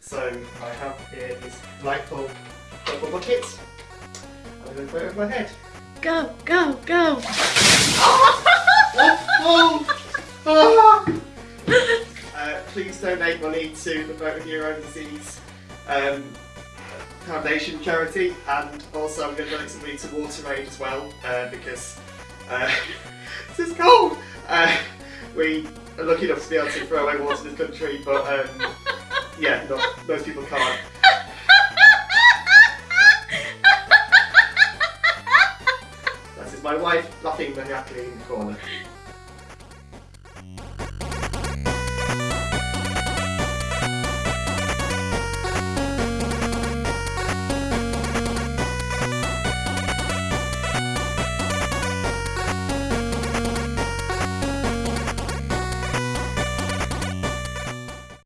So I have here this light bulb purple bucket. I'm going to put it over my head. Go, go, go. Oh, oh, ah! uh, please donate money to the Motor Neurone Disease um, Foundation charity, and also I'm going to donate some money to WaterAid as well uh, because uh, this is cold. Uh, we are lucky enough to be able to throw away water in this country, but um, yeah, not, most people can't. This is my wife laughing maniacally in the corner.